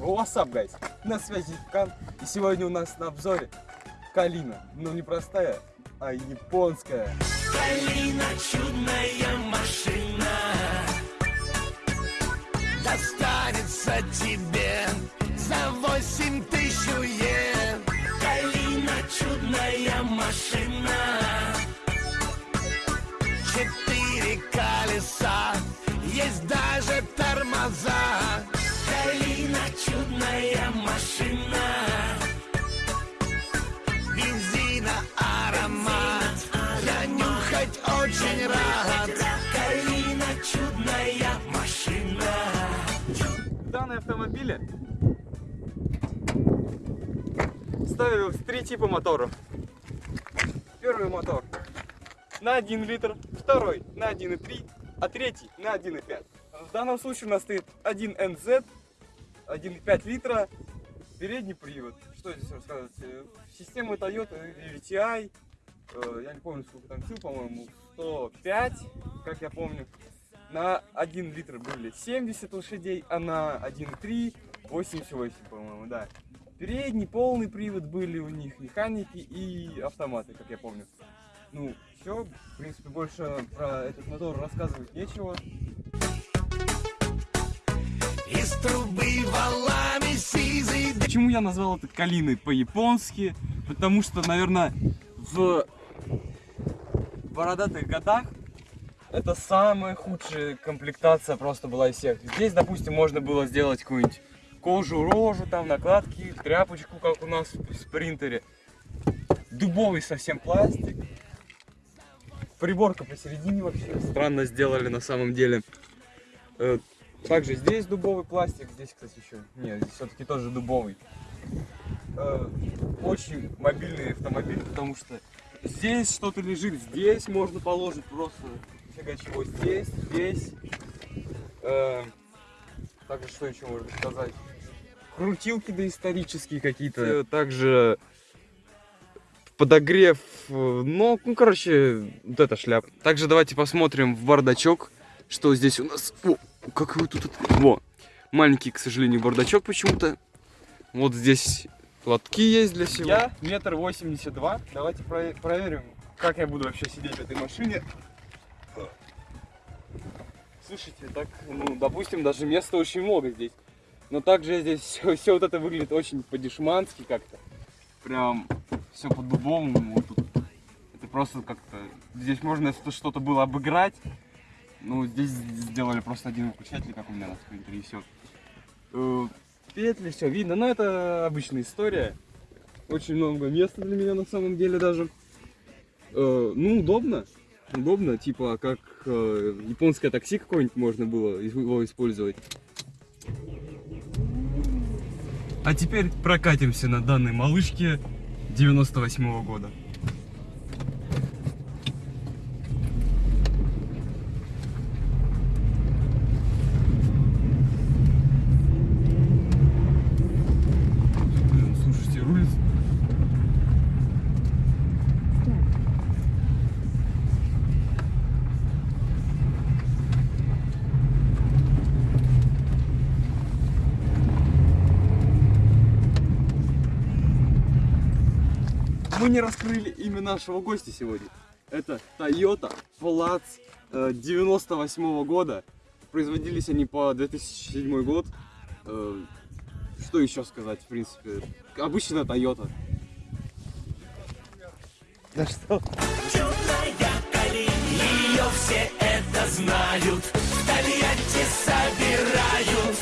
What's гайс? На связи Кан. И сегодня у нас на обзоре Калина. Но не простая, а японская. Калина чудная машина Достанется тебе за восемь тысяч йен Калина чудная машина Четыре колеса, есть даже тормоза чудная машина Бензина аромат Я нюхать очень рад Калина чудная машина Данные автомобили ставилось три типа моторов. Первый мотор на 1 литр, второй на 1,3, а третий на 1,5. В данном случае у нас стоит 1 NZ, 1,5 литра, передний привод. Что здесь рассказывать? Э, Система Toyota VTI, э, я не помню сколько там сил, по-моему, 105, как я помню. На 1 литр были 70 лошадей, а на 1,3 88, по-моему, да. Передний, полный привод были у них, механики и автоматы, как я помню. Ну, все, в принципе, больше про этот мотор рассказывать нечего. Из трубы Почему я назвал это калиной по-японски? Потому что, наверное, в бородатых годах это самая худшая комплектация просто была из всех. Здесь, допустим, можно было сделать какую-нибудь кожу, рожу, там, накладки, тряпочку, как у нас в спринтере. Дубовый совсем пластик. Приборка посередине вообще странно сделали на самом деле. Также здесь дубовый пластик, здесь, кстати, еще. Нет, все-таки тоже дубовый. Э, Очень мобильный автомобиль, потому что здесь что-то лежит, здесь можно положить просто фига чего. Здесь, здесь. Э, Также что еще можно сказать? Крутилки доисторические какие-то. Э, Также подогрев, э, ну, ну, короче, вот эта шляпа. Также давайте посмотрим в бардачок, что здесь у нас. О, как вы тут... Во, маленький, к сожалению, бардачок почему-то. Вот здесь лотки есть для всего. Я метр восемьдесят два. Давайте про- проверим, как я буду вообще сидеть в этой машине. Слушайте, так, ну, допустим, даже места очень много здесь. Но также здесь все, вот это выглядит очень по-дешмански как-то. Прям все по-дубовому. Вот. Это просто как-то... Здесь можно что-то было обыграть. Ну, здесь сделали просто один выключатель, как у меня на спринтере, и все. Петли, все видно. Но это обычная история. Очень много места для меня на самом деле даже. Э, ну, удобно. Удобно, типа, как э, японское такси какое-нибудь можно было его использовать. А теперь прокатимся на данной малышке 98 -го года. Мы не раскрыли имя нашего гостя сегодня. Это Toyota Platz э, 98 года. Производились они по 2007 год. Э, Что еще сказать, в принципе? Обычная Toyota. Да что? Чудная Калина Ее все это знают В Тольятти собирают